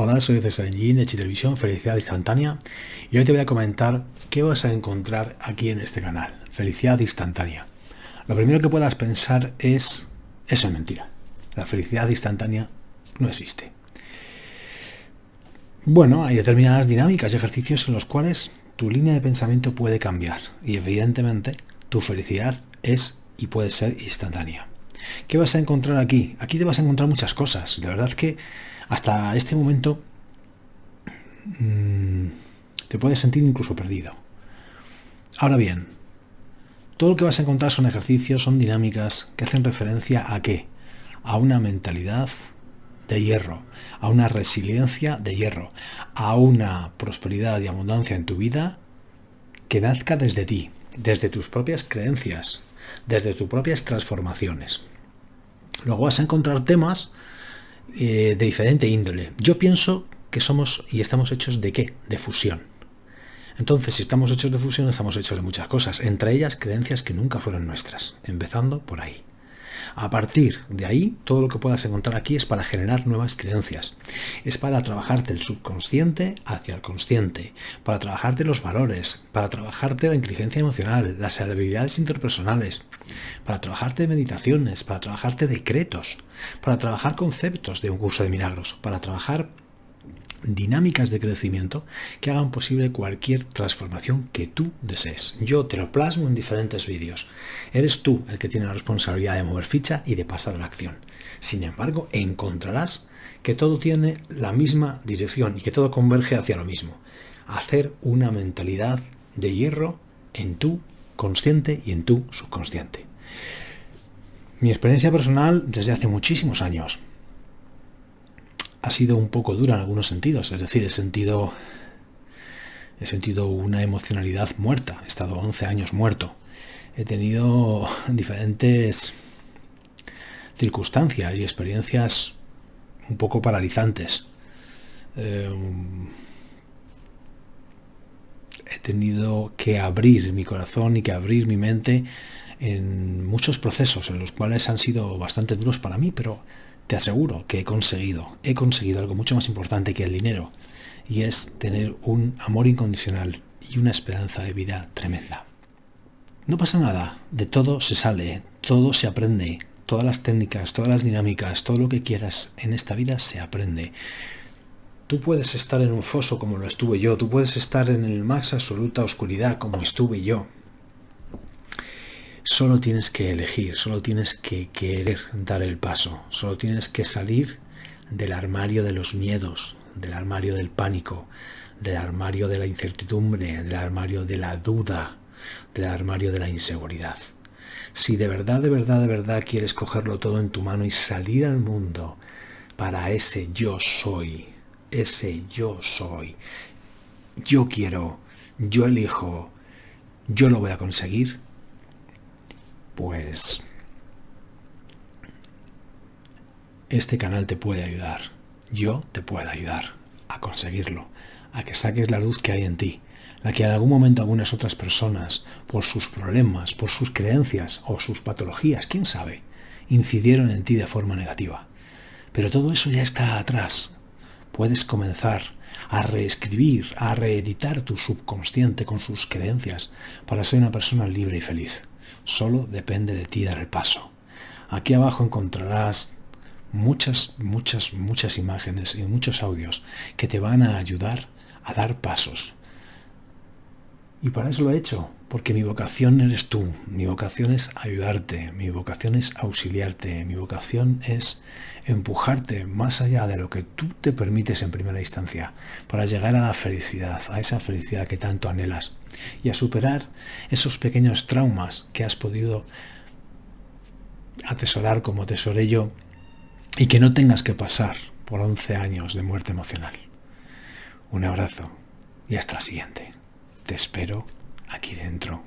Hola, soy César Engin de Chitelevisión, Felicidad Instantánea y hoy te voy a comentar qué vas a encontrar aquí en este canal, Felicidad Instantánea. Lo primero que puedas pensar es, eso es mentira, la felicidad instantánea no existe. Bueno, hay determinadas dinámicas y ejercicios en los cuales tu línea de pensamiento puede cambiar y evidentemente tu felicidad es y puede ser instantánea. ¿Qué vas a encontrar aquí? Aquí te vas a encontrar muchas cosas. De verdad que hasta este momento mm, te puedes sentir incluso perdido. Ahora bien, todo lo que vas a encontrar son ejercicios, son dinámicas que hacen referencia a qué? A una mentalidad de hierro, a una resiliencia de hierro, a una prosperidad y abundancia en tu vida que nazca desde ti, desde tus propias creencias, desde tus propias transformaciones. Luego vas a encontrar temas eh, de diferente índole. Yo pienso que somos y estamos hechos de qué? De fusión. Entonces, si estamos hechos de fusión, estamos hechos de muchas cosas, entre ellas creencias que nunca fueron nuestras, empezando por ahí. A partir de ahí, todo lo que puedas encontrar aquí es para generar nuevas creencias. Es para trabajarte el subconsciente hacia el consciente, para trabajarte los valores, para trabajarte la inteligencia emocional, las habilidades interpersonales, para trabajarte meditaciones, para trabajarte decretos, para trabajar conceptos de un curso de milagros, para trabajar dinámicas de crecimiento que hagan posible cualquier transformación que tú desees. Yo te lo plasmo en diferentes vídeos. Eres tú el que tiene la responsabilidad de mover ficha y de pasar a la acción. Sin embargo, encontrarás que todo tiene la misma dirección y que todo converge hacia lo mismo. Hacer una mentalidad de hierro en tu consciente y en tu subconsciente. Mi experiencia personal desde hace muchísimos años ha sido un poco dura en algunos sentidos, es decir, he sentido, he sentido una emocionalidad muerta, he estado 11 años muerto, he tenido diferentes circunstancias y experiencias un poco paralizantes. Eh, tenido que abrir mi corazón y que abrir mi mente en muchos procesos en los cuales han sido bastante duros para mí, pero te aseguro que he conseguido, he conseguido algo mucho más importante que el dinero, y es tener un amor incondicional y una esperanza de vida tremenda. No pasa nada, de todo se sale, todo se aprende, todas las técnicas, todas las dinámicas, todo lo que quieras en esta vida se aprende. Tú puedes estar en un foso como lo estuve yo, tú puedes estar en el más absoluta oscuridad como estuve yo, Solo tienes que elegir, solo tienes que querer dar el paso, solo tienes que salir del armario de los miedos, del armario del pánico, del armario de la incertidumbre, del armario de la duda, del armario de la inseguridad. Si de verdad, de verdad, de verdad quieres cogerlo todo en tu mano y salir al mundo para ese yo soy, ese yo soy, yo quiero, yo elijo, yo lo voy a conseguir, pues este canal te puede ayudar. Yo te puedo ayudar a conseguirlo, a que saques la luz que hay en ti, la que en algún momento algunas otras personas, por sus problemas, por sus creencias o sus patologías, quién sabe, incidieron en ti de forma negativa. Pero todo eso ya está atrás. Puedes comenzar a reescribir, a reeditar tu subconsciente con sus creencias para ser una persona libre y feliz. Solo depende de ti dar el paso. Aquí abajo encontrarás muchas, muchas, muchas imágenes y muchos audios que te van a ayudar a dar pasos. Y para eso lo he hecho, porque mi vocación eres tú, mi vocación es ayudarte, mi vocación es auxiliarte, mi vocación es empujarte más allá de lo que tú te permites en primera instancia, para llegar a la felicidad, a esa felicidad que tanto anhelas, y a superar esos pequeños traumas que has podido atesorar como tesoré yo, y que no tengas que pasar por 11 años de muerte emocional. Un abrazo y hasta la siguiente. Te espero aquí dentro